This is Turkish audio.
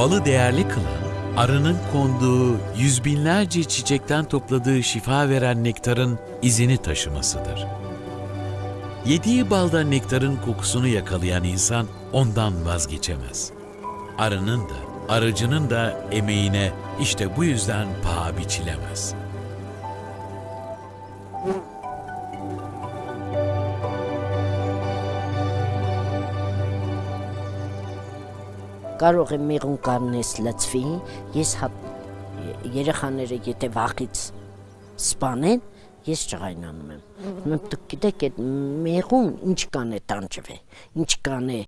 Balı değerli kılan, arının konduğu yüz binlerce çiçekten topladığı şifa veren nektarın izini taşımasıdır. Yediği balda nektarın kokusunu yakalayan insan ondan vazgeçemez. Arının da, arıcının da emeğine işte bu yüzden paha biçilemez. Կարող է մեղուն կանես լծվի, ես հատ երեխաները եթե վախից սպանեն, ես ճղայնանում եմ։ դուք գիտեք այդ մեղուն ինչ կան է տանջվե, ինչ կան է